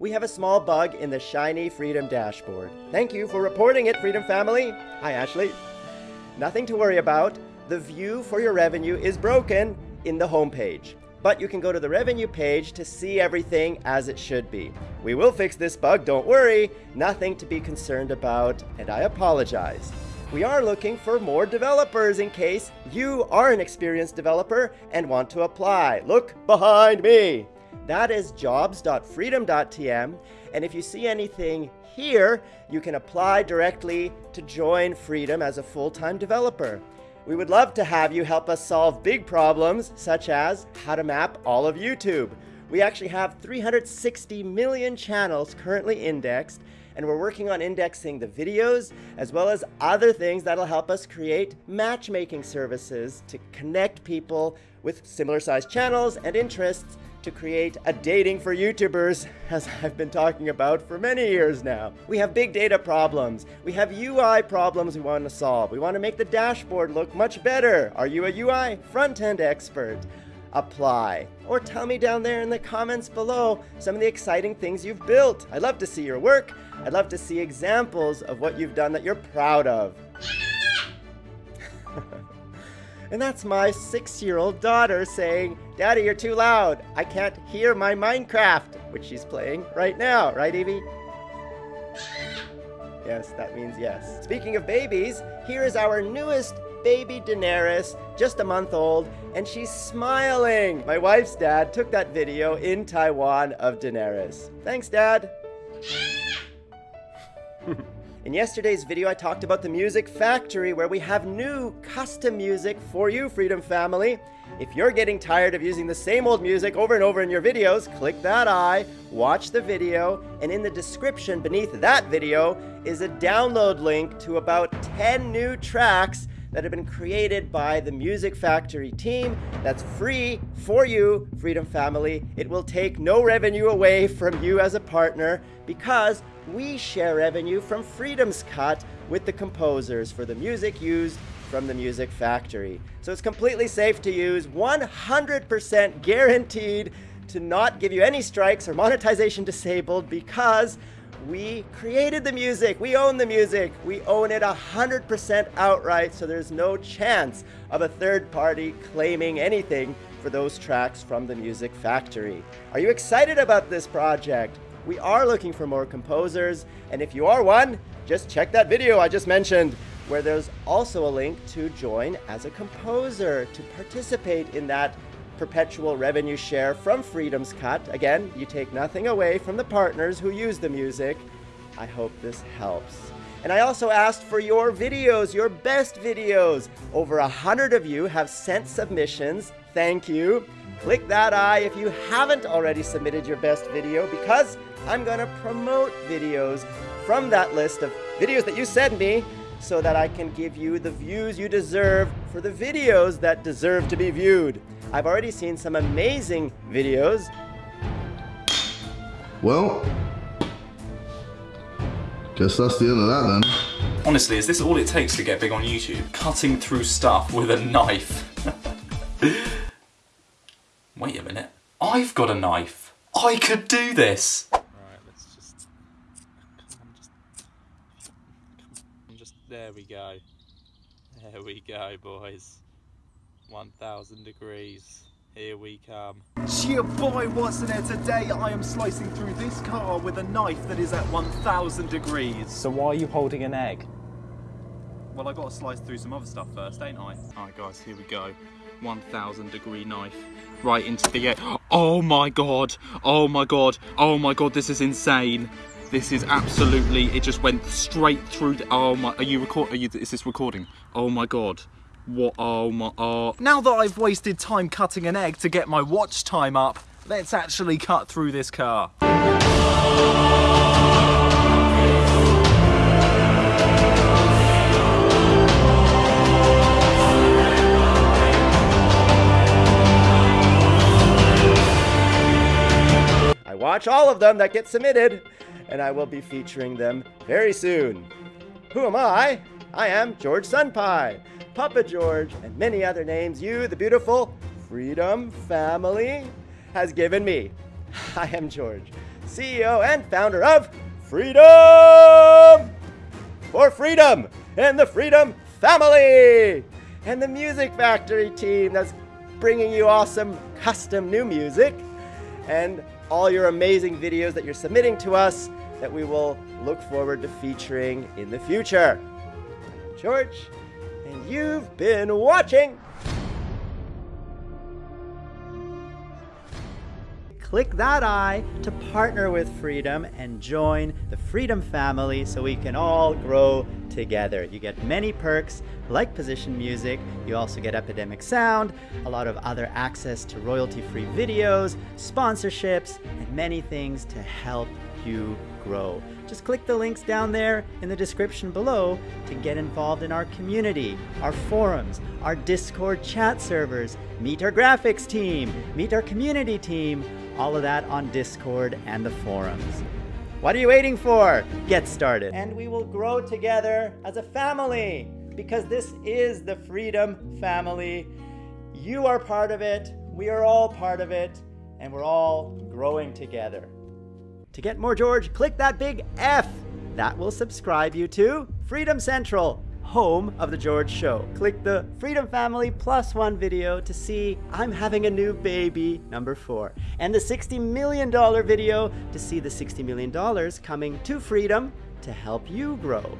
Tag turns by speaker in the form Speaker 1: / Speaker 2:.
Speaker 1: We have a small bug in the shiny Freedom dashboard. Thank you for reporting it, Freedom family. Hi, Ashley. Nothing to worry about. The view for your revenue is broken in the homepage. But you can go to the revenue page to see everything as it should be. We will fix this bug, don't worry. Nothing to be concerned about, and I apologize. We are looking for more developers in case you are an experienced developer and want to apply. Look behind me. That is jobs.freedom.tm. And if you see anything here, you can apply directly to join Freedom as a full-time developer. We would love to have you help us solve big problems, such as how to map all of YouTube. We actually have 360 million channels currently indexed, and we're working on indexing the videos as well as other things that'll help us create matchmaking services to connect people with similar sized channels and interests to create a dating for YouTubers, as I've been talking about for many years now. We have big data problems. We have UI problems we want to solve. We want to make the dashboard look much better. Are you a UI front-end expert? Apply. Or tell me down there in the comments below some of the exciting things you've built. I'd love to see your work. I'd love to see examples of what you've done that you're proud of. And that's my six-year-old daughter saying, Daddy, you're too loud. I can't hear my Minecraft, which she's playing right now. Right, Evie? Yes, that means yes. Speaking of babies, here is our newest baby Daenerys, just a month old, and she's smiling. My wife's dad took that video in Taiwan of Daenerys. Thanks, Dad. In yesterday's video, I talked about the Music Factory, where we have new custom music for you, Freedom Family. If you're getting tired of using the same old music over and over in your videos, click that eye, watch the video, and in the description beneath that video is a download link to about 10 new tracks that have been created by the Music Factory team. That's free for you, Freedom Family. It will take no revenue away from you as a partner because we share revenue from Freedom's Cut with the composers for the music used from the Music Factory. So it's completely safe to use, 100% guaranteed to not give you any strikes or monetization disabled because we created the music. We own the music. We own it 100% outright, so there's no chance of a third party claiming anything for those tracks from the Music Factory. Are you excited about this project? We are looking for more composers, and if you are one, just check that video I just mentioned, where there's also a link to join as a composer to participate in that perpetual revenue share from Freedom's Cut. Again, you take nothing away from the partners who use the music. I hope this helps. And I also asked for your videos, your best videos. Over a hundred of you have sent submissions. Thank you. Click that eye if you haven't already submitted your best video because I'm gonna promote videos from that list of videos that you send me so that I can give you the views you deserve for the videos that deserve to be viewed. I've already seen some amazing videos.
Speaker 2: Well, guess that's the end of that then.
Speaker 3: Honestly, is this all it takes to get big on YouTube? Cutting through stuff with a knife. Wait a minute. I've got a knife. I could do this.
Speaker 4: Right, let's just. Come on, just. Come on, just. There we go. There we go, boys. 1000 degrees. Here we come.
Speaker 5: Cheer boy, what's in there today? I am slicing through this car with a knife that is at 1000 degrees.
Speaker 4: So why are you holding an egg?
Speaker 5: Well, I gotta slice through some other stuff first, ain't I?
Speaker 4: Alright guys, here we go. 1000 degree knife right into the egg. Oh my god! Oh my god! Oh my god, this is insane. This is absolutely, it just went straight through the, oh my, are you record, are you, is this recording? Oh my god. What, oh my, oh.
Speaker 5: Now that I've wasted time cutting an egg to get my watch time up, let's actually cut through this car.
Speaker 1: I watch all of them that get submitted, and I will be featuring them very soon. Who am I? I am George Sunpie, Papa George, and many other names you, the beautiful Freedom Family, has given me. I am George, CEO and founder of Freedom for Freedom and the Freedom Family, and the Music Factory team that's bringing you awesome custom new music and all your amazing videos that you're submitting to us that we will look forward to featuring in the future. I'm George, and you've been watching. Click that eye to partner with Freedom and join the Freedom family so we can all grow together. You get many perks like position music, you also get Epidemic Sound, a lot of other access to royalty free videos, sponsorships, and many things to help you grow. Just click the links down there in the description below to get involved in our community, our forums, our Discord chat servers, meet our graphics team, meet our community team, all of that on Discord and the forums. What are you waiting for? Get started. And we will grow together as a family because this is the Freedom Family. You are part of it, we are all part of it, and we're all growing together. To get more George, click that big F. That will subscribe you to Freedom Central, home of The George Show. Click the Freedom Family Plus One video to see I'm having a new baby, number four, and the $60 million video to see the $60 million coming to Freedom to help you grow.